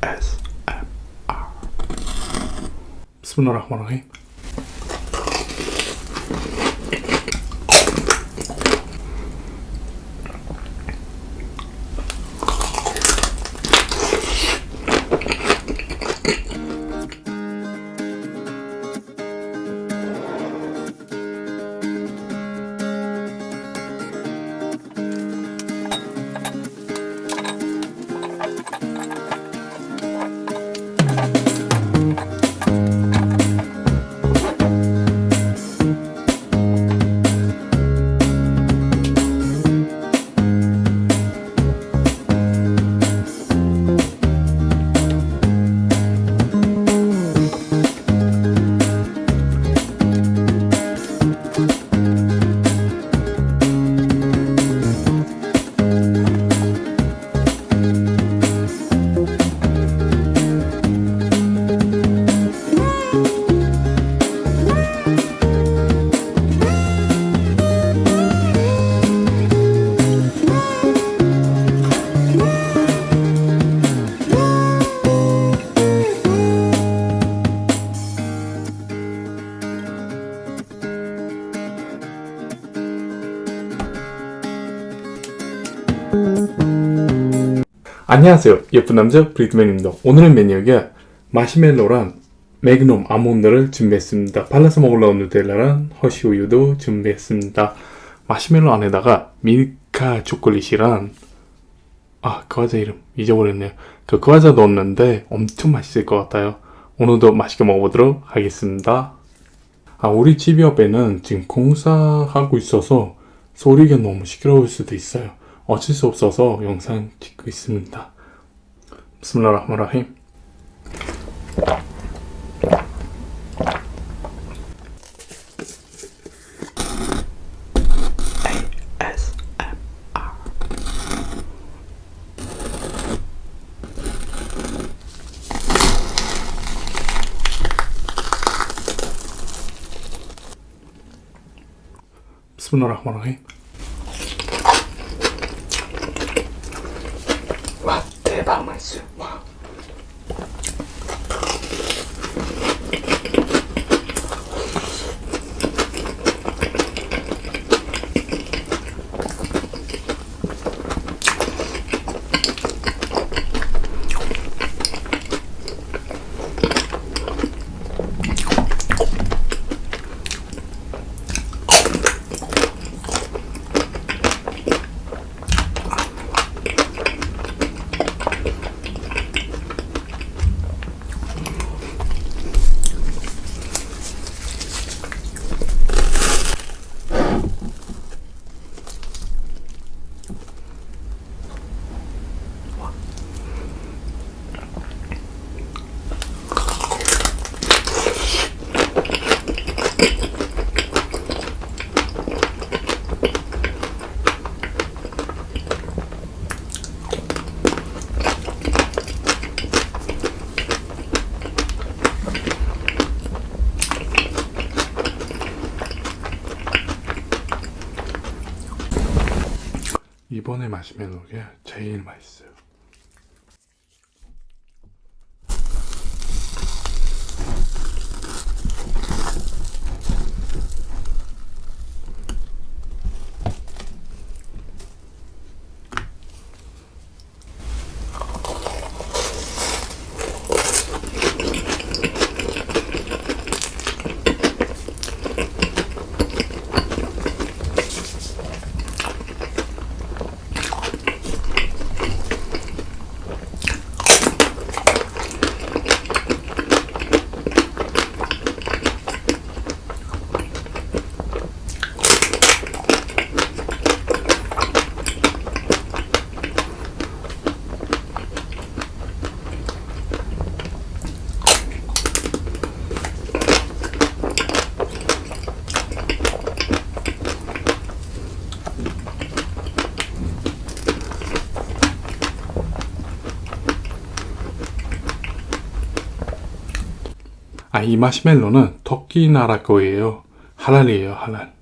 ASMR Bismillahirrahmanirrahim 안녕하세요. 예쁜 남자 브리드맨입니다. 오늘의 메뉴가 마시멜로랑 매그넘 아몬드를 준비했습니다. 발라서 먹으려는 누텔라랑 허쉬우유도 준비했습니다. 마시멜로 안에다가 밀카 초콜릿이랑 아 그 과자 이름 잊어버렸네요. 그 과자 넣었는데 엄청 맛있을 것 같아요. 오늘도 맛있게 먹어보도록 하겠습니다. 아 우리 집 옆에는 지금 공사하고 있어서 소리가 너무 시끄러울 수도 있어요 어쩔 수 없어서 영상 찍고 있습니다. 비스밀라흐마라힘 비스밀라 Wow. 와. 이번에 마시멜로가 제일 맛있어요. 아, 이 마시멜로는 터키 나라 거예요. 할랄이에요, 할랄.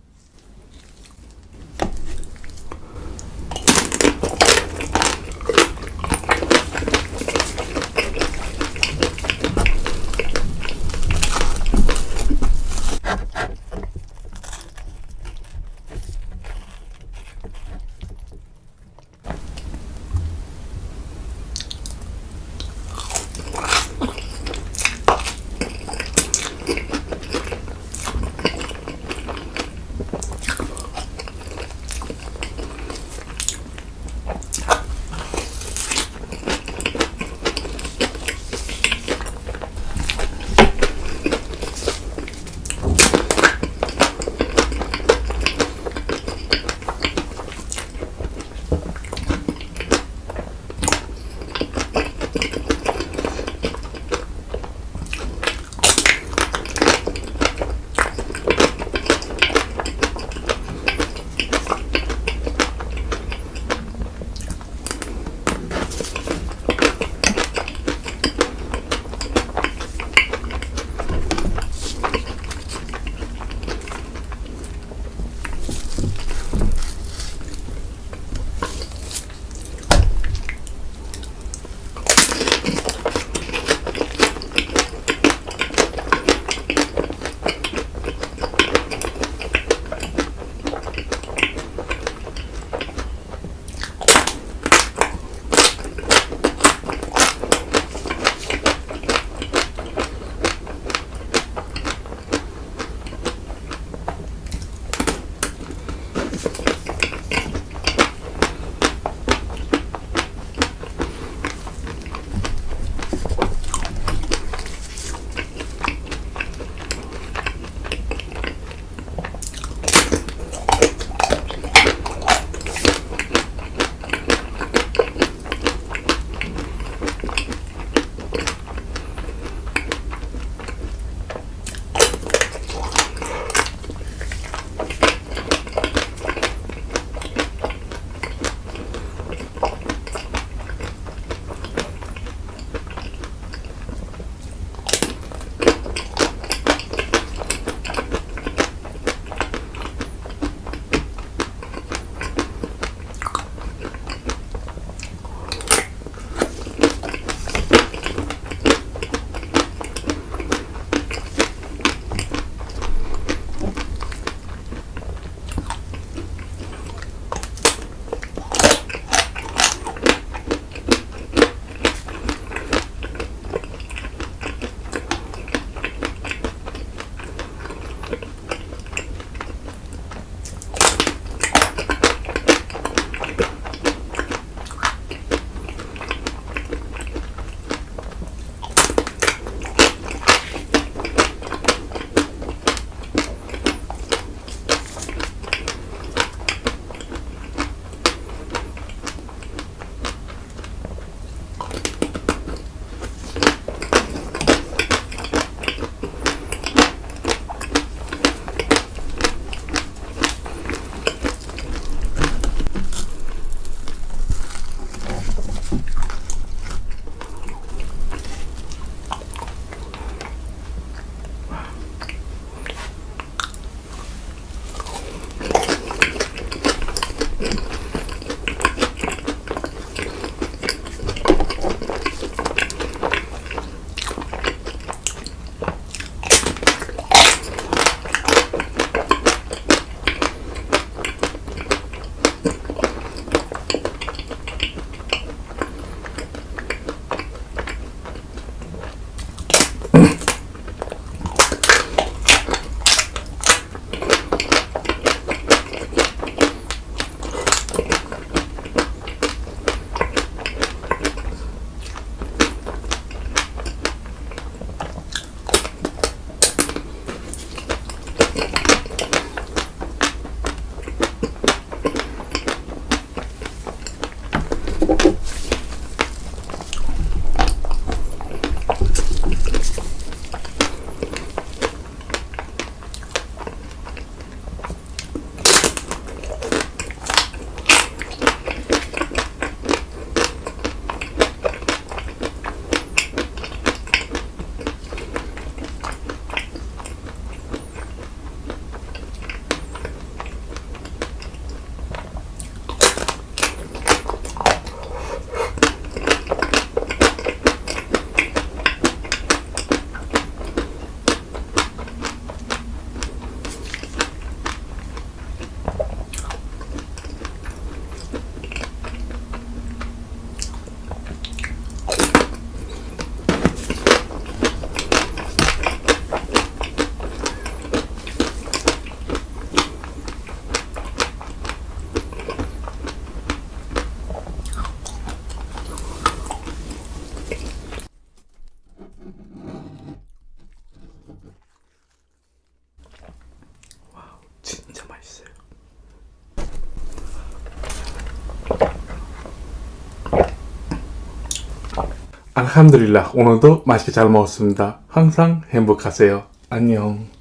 알함드릴라 오늘도 맛있게 잘 먹었습니다. 항상 행복하세요. 안녕.